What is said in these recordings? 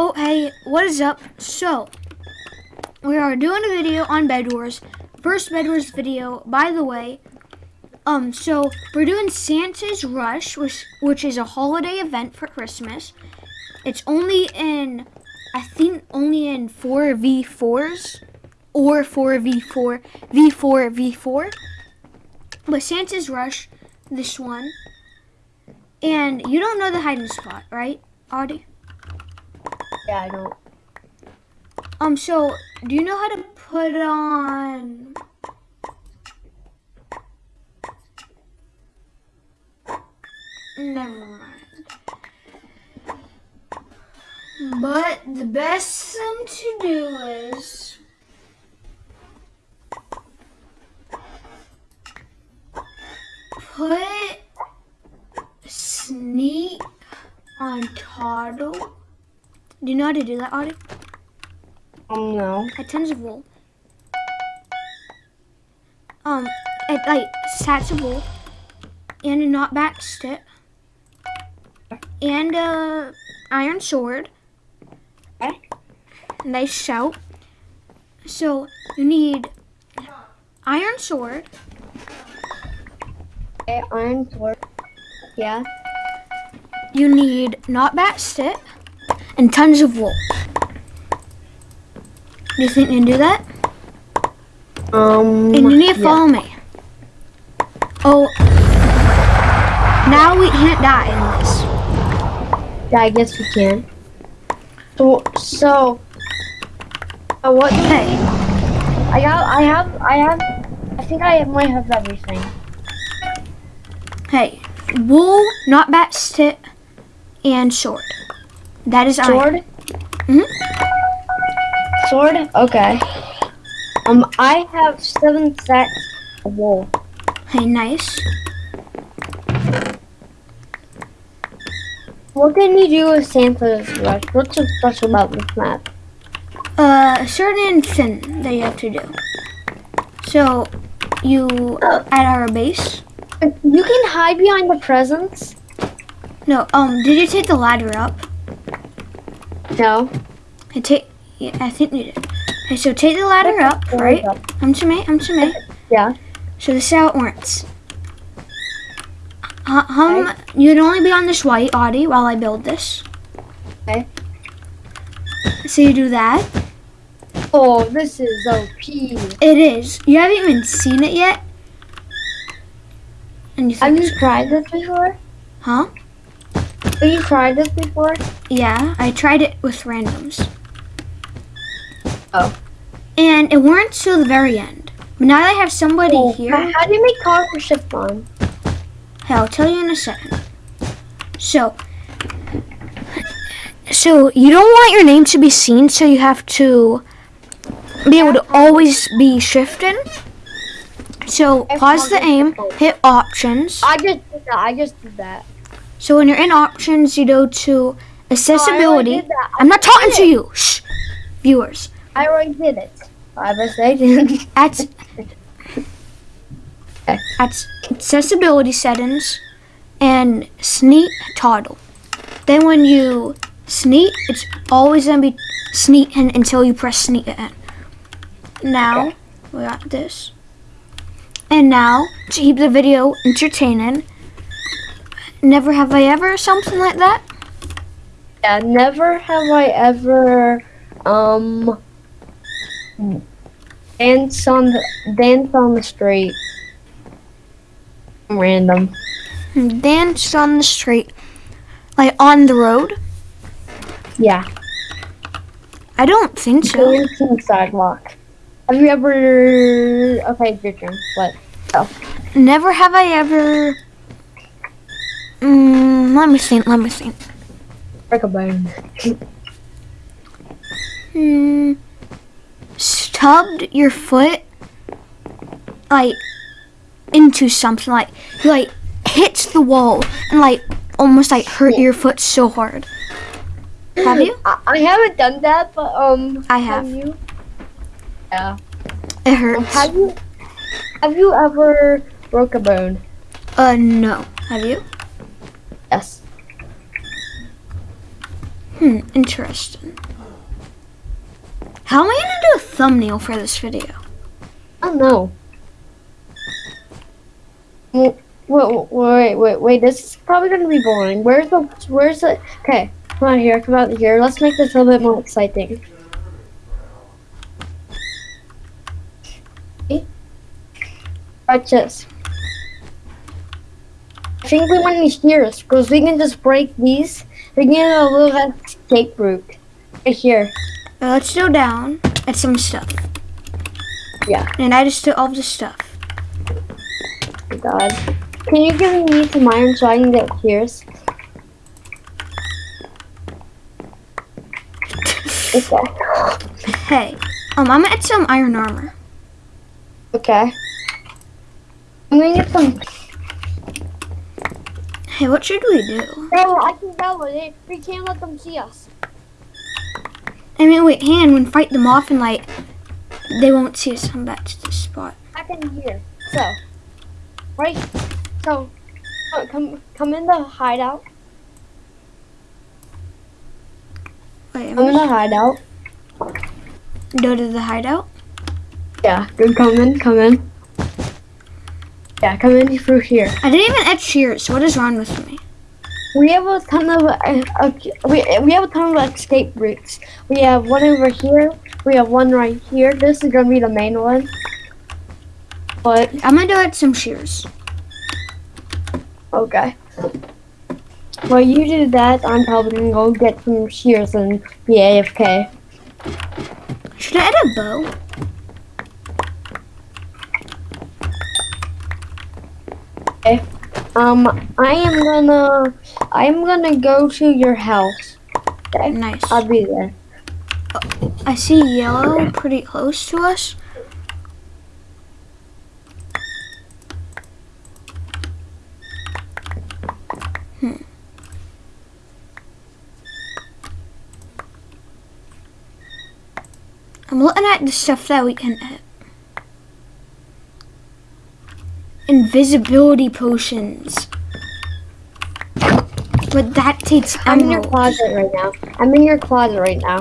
Oh, hey, what is up? So, we are doing a video on Bed Wars. First Bed Wars video, by the way. Um, so we're doing Santa's Rush, which which is a holiday event for Christmas. It's only in, I think, only in four V4s or four V4, V4, V4. But Santa's Rush, this one. And you don't know the hiding spot, right, Audie? Yeah, I don't. Um, so, do you know how to put on... Never mind. But the best thing to do is... Put Sneak on Toggle. Do you know how to do that, Audie? Um, no. at tons of wool. Um, it like sats of wool and a knockback stick and a iron sword. Okay. Nice shout. So you need iron sword, Okay, iron sword. Yeah. you need knockback stick, and tons of wool. Do you think you can do that? Um. And you need to yeah. follow me. Oh, now we can't die in this. Yeah, I guess we can. So, so. Uh, what? Hey, I got. I have, I have. I think I might have everything. hey, wool, not bat stick, and sword. That is iron. Sword. Mhm. Sword. Okay. Um, I have seven sets of wool. Hey, nice. What can you do with Santa's Rush? What's so special about this map? Uh, a certain thing that you have to do. So, you at our base. You can hide behind the presents. No, um, did you take the ladder up? No. I take. Yeah, I think you did. Okay, so take the ladder up, right? I'm to me. I'm to me. Yeah. So this is how it works. Uh, um, you'd only be on this white Audi while I build this. Okay. So you do that. Oh, this is OP. It is. You haven't even seen it yet. And you Have you tried this before? huh? Have you tried this before? Yeah, I tried it with randoms. Oh. And it weren't till the very end. But now that I have somebody Oh, here, How, do you make car for shift on? hey, I'll tell you in a second. So, so you don't want your name to be seen, so you have to be able to always be shifting. So pause the aim, hit options. I just did that. I just did that. So when you're in options, you go to accessibility. Oh, I I'm not talking to you, shh, viewers. I already did it. I was I did. At at accessibility settings and sneak toggle. Then when you sneak, it's always gonna be sneaking until you press sneak again. Now we got this. And now to keep the video entertaining, never have I ever something like that. yeah, never have I ever um dance on the dance on the street. Random. Dance on the street, like on the road. Yeah. I don't think so. Dance on the sidewalk. Have you ever okay, your turn. What? Oh. Never have I ever. Mm, let me think. Let me think. Break a bone. Hmm. Stubbed your foot, like, into something. Like, like, hits the wall and, like, almost, like, hurt your foot so hard. Have you? I, I haven't done that, but um I have. you? Yeah. It hurts. have you have you ever broke a bone? Uh, no. Have you? Yes. Hmm, interesting. How am I gonna do a thumbnail for this video? I don't know. Wait, wait, wait, wait. This is probably gonna be boring. Where's the, where's the, okay, come out here, come out here. Let's make this a little bit more exciting. Watch this. I think we want these shears because we can just break these. We can get a little escape route right here. Uh, let's go down at some stuff. Yeah. And I just took all the stuff. Oh God. Can you give me some iron so I can get shears? Okay. Hey, um, I'm gonna add some iron armor. Okay. I'm gonna get some. Hey, what should we do? No, I can with it. We can't let them see us. I mean, wait, hand, when fight them off and like, they won't see us come back to this spot. Back in here. So, right. So, come come in the hideout. Wait, I'm Come in the hideout. go to the hideout. Yeah. Good. Come in. Come in. Yeah. Come in through here. I didn't even add shears. What is wrong with me? We have a ton of uh, we we have a ton of escape routes. We have one over here. We have one right here. This is gonna be the main one. But I'm gonna do add some shears. okay. Well, you do that. I'm probably gonna go get some shears and be AFK. Should I add a bow? Um, I am gonna I am gonna go to your house. Okay, Nice. I'll be there. I see yellow pretty close to us. Hmm. I'm looking at the stuff that we can hit. Invisibility potions. But that takes I'm in your closet right now. I'm in your closet right now.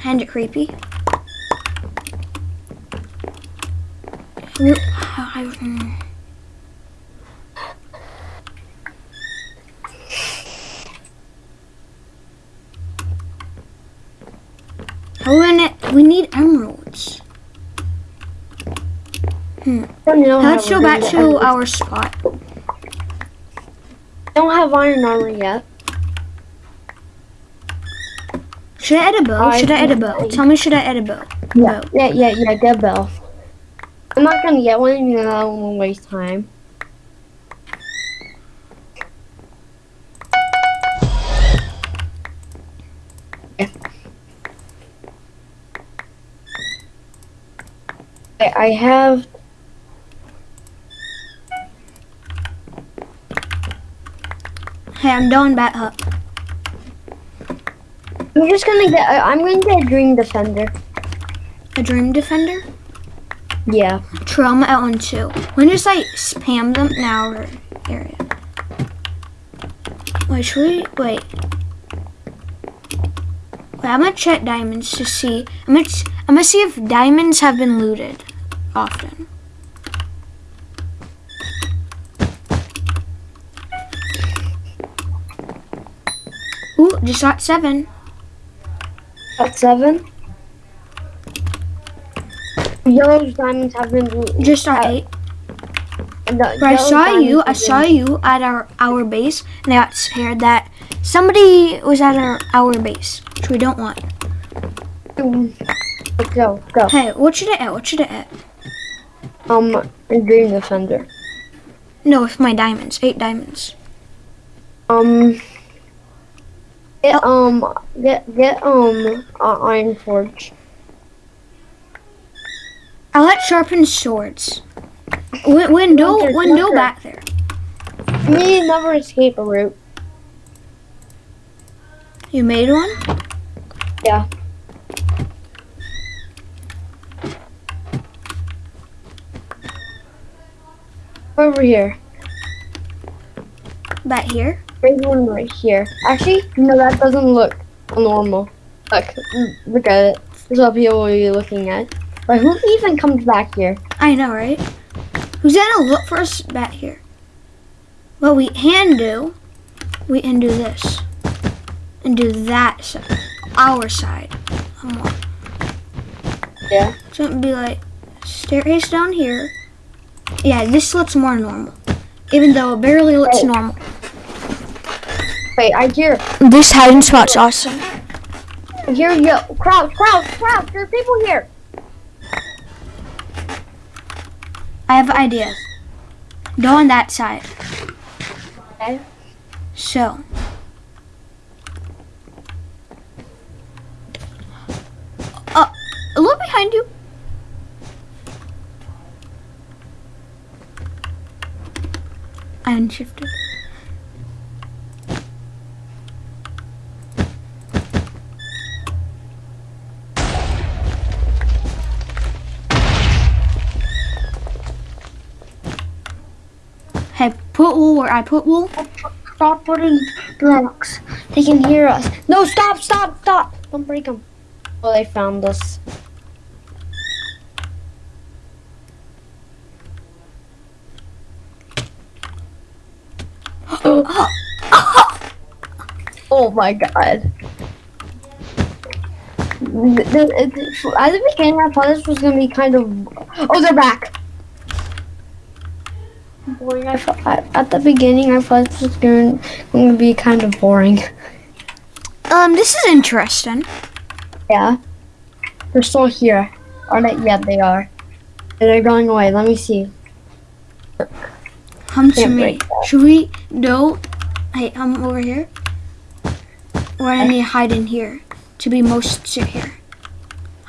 Kind of creepy. I- it, we need emeralds. I don't know how Let's go back gonna to our spot. I don't have iron armor yet. Should I add a bow? Oh, I Should I add a think- bow? Tell me, should I add a bow? Yeah, Bow. yeah, yeah, yeah. Get a bell. I'm not gonna get one. You know, I don't wanna waste time. Yeah. I I have Hey, I'm doing bat hut. Uh, I'm just gonna get. I- I'm gonna get a dream defender. A dream defender? Yeah. At one too. We can just like spam them in our area. Wait, should we wait? Wait, I'm gonna check diamonds to see. I'm gonna, I'm gonna see if diamonds have been looted often. Just got seven. At seven. Yellow's diamonds have been. blue. Just got Uh, eight. the But I saw you. I saw you at our our base, and I got scared that somebody was at our our base, which we don't want. Go, go. Hey, what should I add? What should I add? Um, a dream defender. No, with my diamonds, eight diamonds. Um, get um, get get um, uh, iron forge. I like sharpened swords. Win- window, window back there. We need another escape route. You made one. Yeah. Over here. Back here. There's one right here. Actually, no, that doesn't look normal. Look, look at it. This is what people will be looking at. But who even comes back here? I know, right? Who's gonna look for us back here? What we can do, we can do this. And do that side. Our side. Come on. Yeah. So it'd be like staircase down here. Yeah, this looks more normal. Even though it barely looks normal. Wait, I hear, This hiding spot's awesome. Here hear you. Crouch, crouch, crouch. There's people here. I have ideas. Go on that side. Okay. So. Uh, look behind you. I unshifted. Put wool where I put wool. Stop putting blocks. They can hear us. No, stop, stop, stop. Don't break them. Oh, they found us. Oh my god. At the beginning, I thought this was gonna be kind of. Oh, they're back. Boring. I at at the beginning, I thought this was going going to be kind of boring. Um, this is interesting. Yeah. They're still here. Are they? Yeah, they are. They're going away. Let me see. Come to me. Should we go? Hey, come over here. Or I need to hide in here to be most secure.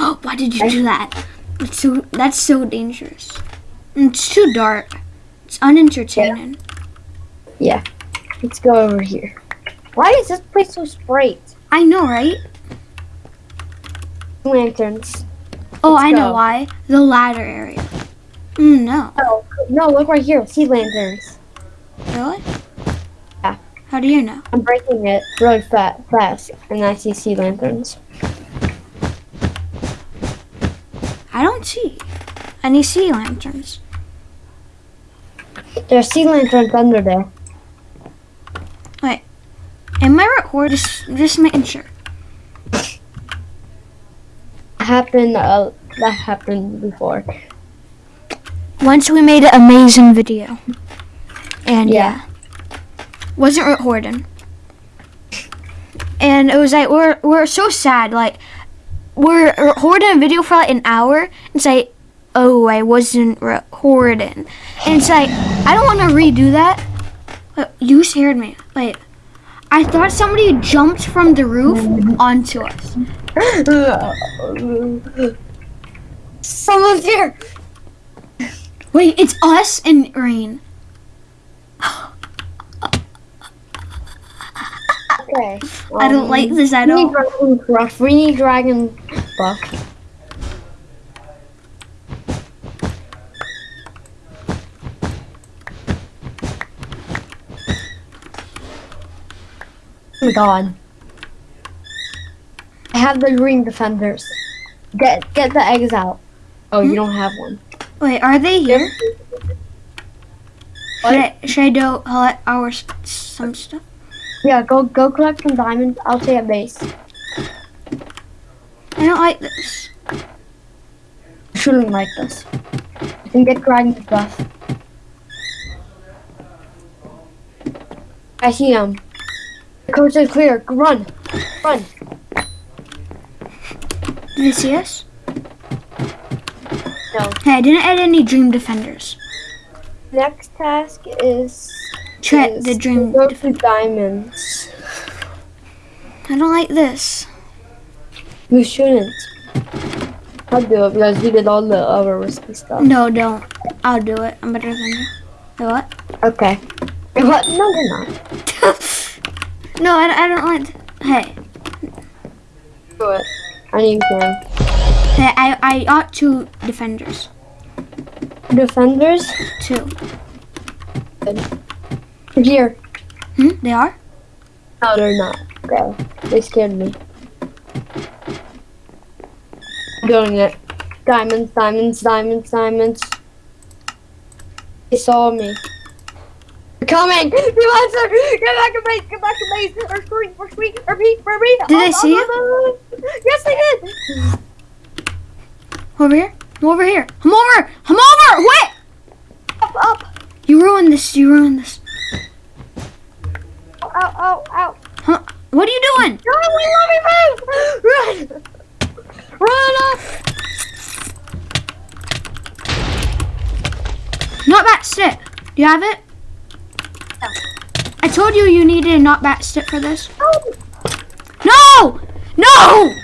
Oh, why did you do that? That's so that's so dangerous. It's too dark. It's unentertaining. Yeah. Let's go over here. Why is this place so straight? I know, right? Lanterns. Oh, Let's I know why. The ladder area. Mm, no. Oh no! Look right here. See lanterns. Really? Yeah. How do you know? I'm breaking it really fat, fast, and I see sea lanterns. I don't see any sea lanterns. There's sea lanterns under there. Am I recording? Just, just making sure. Happened. Uh, that happened before. Once we made an amazing video. And yeah. Yeah. Wasn't recording. And it was like we're we're so sad, like we're recording a video for like an hour and it's like oh I wasn't recording. And it's like I don't wanna redo that. But you scared me. Like I thought somebody jumped from the roof onto us. Someone's here. Wait, it's us and Rain. Okay. I don't um, like this at We need all. dragon buff. We need dragon buff. My god. I have the green defenders. Get get the eggs out. Oh, you hmm? don't have one. Wait, are they here? Should I, should I do collect our some stuff? Yeah, go go collect some diamonds. I'll stay at base. I don't like this. I shouldn't like this. You can get dragon buff. I see him. The coast is clear. Run, run. Did they see us? No. Hey, I didn't add any dream defenders. Next task is Try the dream. go diamonds. I don't like this. You shouldn't. I'll do it because we did all the other risky stuff. No, don't. I'll do it. I'm better than you. Wait, what? Okay. What? No, you're not. no, I, I don't like. Hey, Do it. I need to. hey, I I got two defenders. Defenders. Two. Here. Hmm? They are. No, they're not. Okay. They scared me. Doing it. Diamonds, diamonds, diamonds, diamonds. They saw me. Coming! Get back, get back to base! Get back to base! Or scream! Or scream! Repeat! Repeat! Did they oh, see oh, you? Oh. Yes, they did! Over here. I'm over here. I'm over. I'm over. Wait. Up, up! You ruined this. You ruined this. Ow, ow, ow! Huh? What are you doing? No, we let me move! Run! Run up! Not that stick. Do you have it? I told you you needed a not bat stick for this. Oh, No! No!